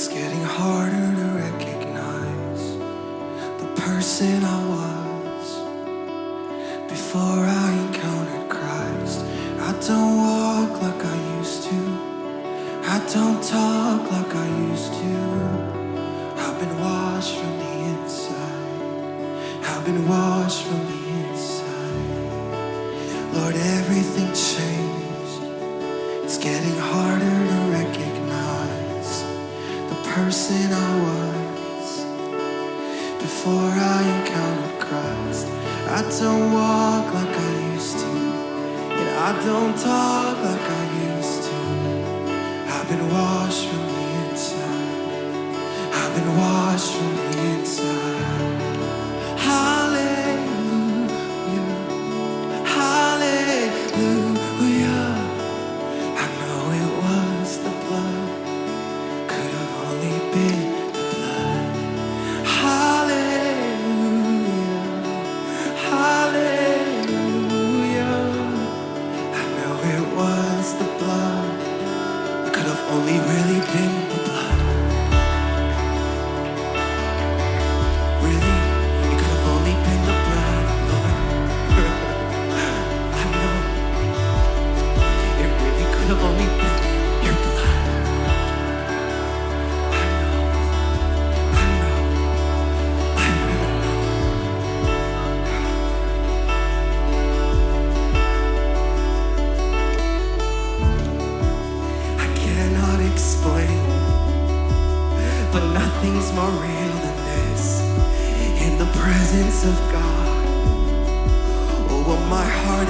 It's getting harder to recognize the person I was before person I was before I encountered Christ. I don't walk like I used to, and I don't talk like I used to. I've been washed from the inside. I've been washed from the inside.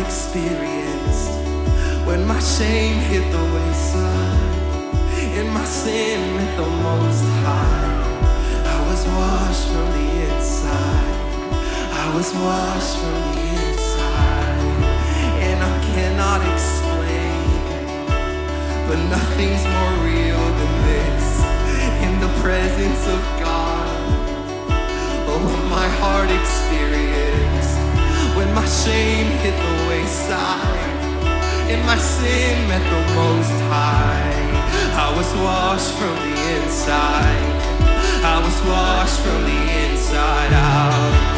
Experienced when my shame hit the wayside, and my sin met the most high. I was washed from the inside. I was washed from the inside, and I cannot explain but nothing's more real than this. In the presence of God, oh, my heart experienced when my shame hit the wayside and my sin met the most high. I was washed from the inside. I was washed from the inside out.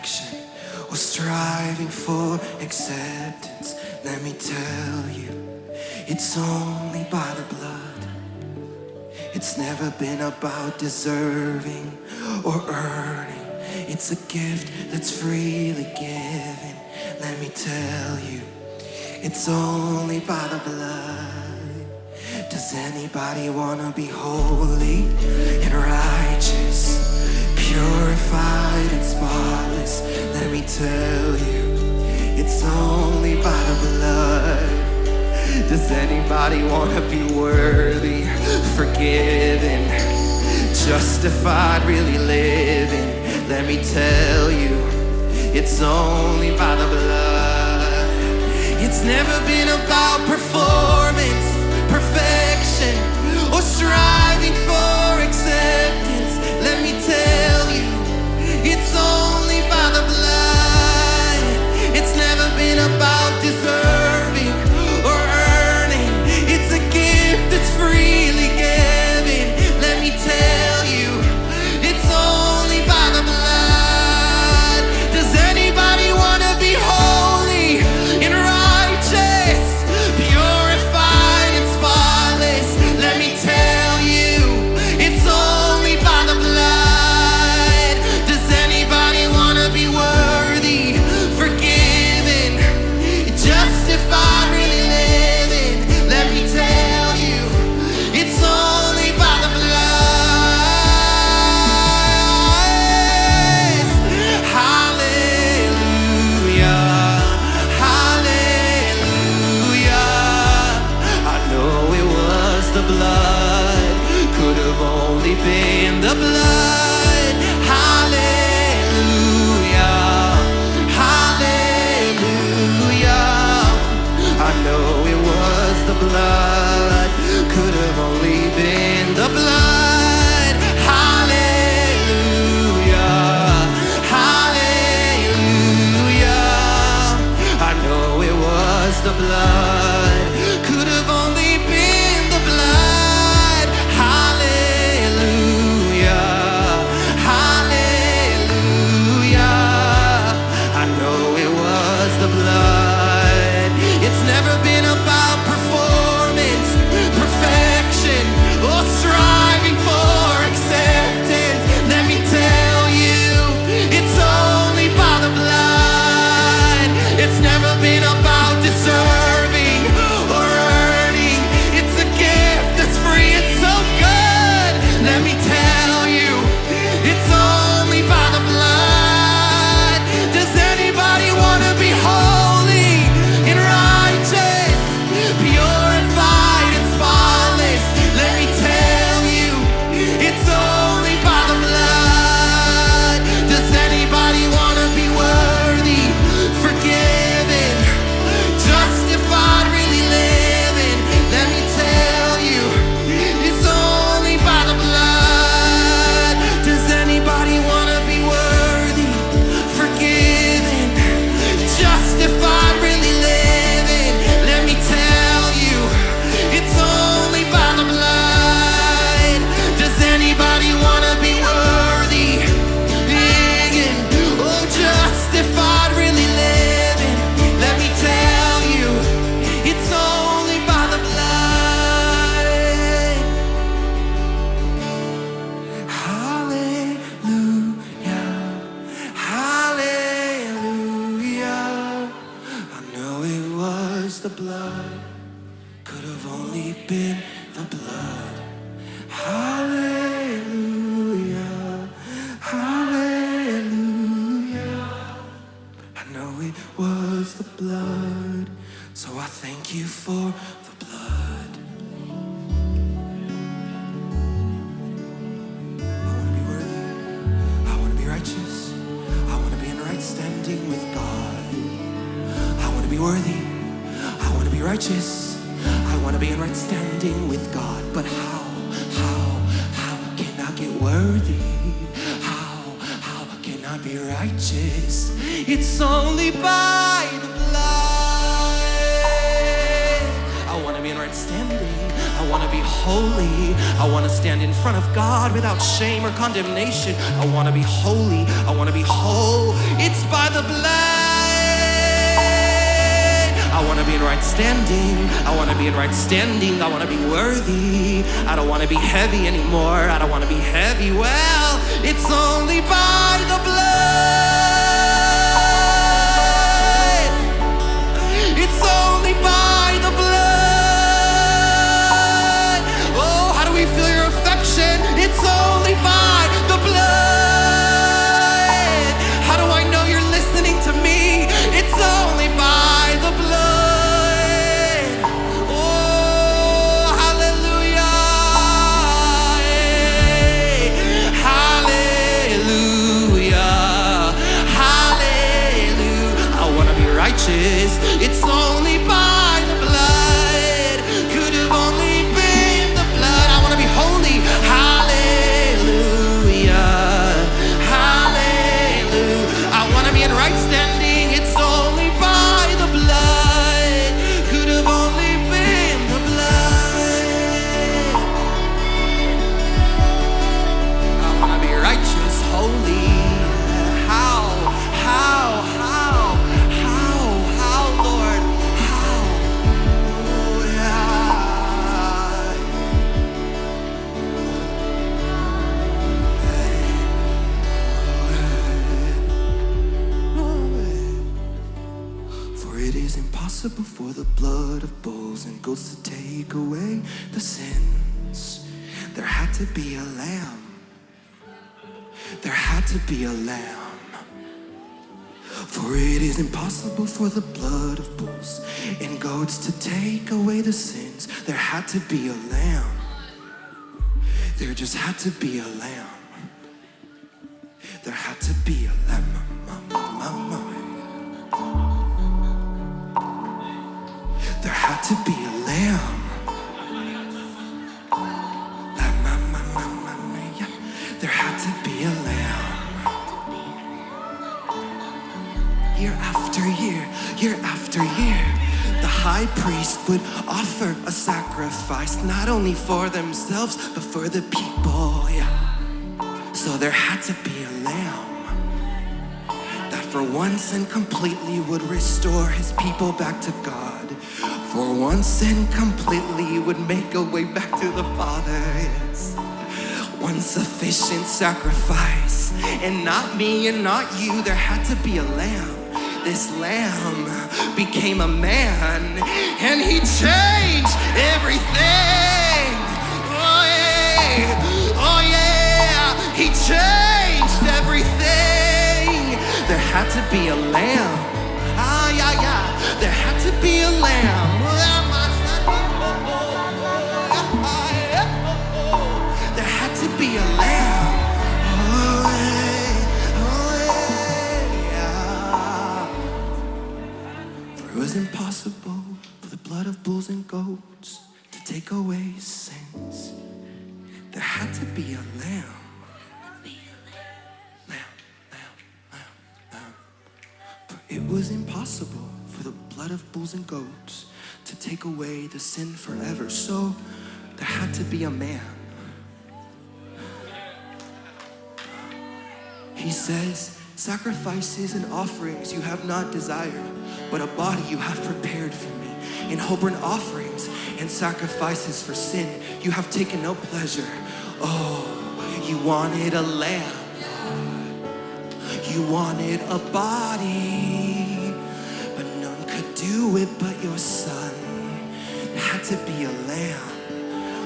Perfection, or striving for acceptance. Let me tell you, it's only by the blood. It's never been about deserving or earning. It's a gift that's freely given. Let me tell you, it's only by the blood. Does anybody wanna be holy and righteous, purified and spotless? Let me tell you, it's only by the blood. Does anybody wanna be worthy, forgiven, justified, really living? Let me tell you, it's only by the blood. It's never been about performance, perfection, or striving worthy. How, how can I be righteous? It's only by the blood. I want to be in right standing. I want to be holy. I want to stand in front of God without shame or condemnation. I want to be holy. I want to be whole. It's by the blood. I wanna be in right standing. I wanna be in right standing. I wanna be worthy. I don't wanna be heavy anymore. I don't wanna be heavy. Well, it's only by the blood. to be a lamb. There had to be a lamb. For it is impossible for the blood of bulls and goats to take away the sins. There had to be a lamb. There just had to be a lamb. There had to be a lamb. There had to be a lamb. Year after year, year after year, the high priest would offer a sacrifice, not only for themselves, but for the people. Yeah. So there had to be a lamb that for once and completely would restore his people back to God. For once and completely would make a way back to the Father. Yes. One sufficient sacrifice, and not me and not you, there had to be a lamb. This lamb became a man, and he changed everything. Oh yeah, oh yeah, he changed everything. There had to be a lamb. Ah, yeah, yeah, there had to be a lamb. A lamb. It was impossible for the blood of bulls and goats to take away sins. There had to be a lamb. Lamb, lamb, lamb, lamb. It was impossible for the blood of bulls and goats to take away the sin forever. So there had to be a man. He says, Sacrifices and offerings you have not desired, but a body you have prepared for me. In whole burnt offerings and sacrifices for sin, you have taken no pleasure. Oh, you wanted a lamb. You wanted a body, but none could do it but your son. There had to be a lamb.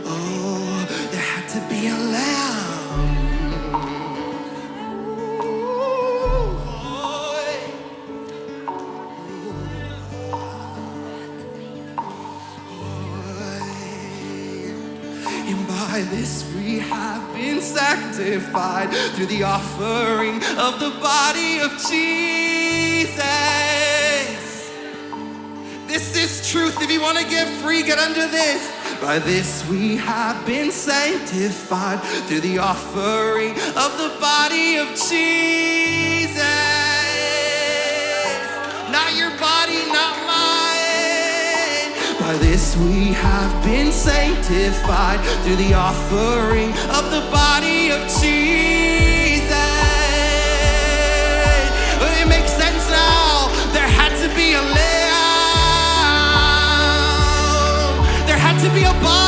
Oh, there had to be a lamb. By this we have been sanctified through the offering of the body of Jesus. This is truth. If you want to get free, get under this. By this we have been sanctified through the offering of the body of Jesus. By this we have been sanctified through the offering of the body of Jesus. It makes sense now. There had to be a lamb. There had to be a body.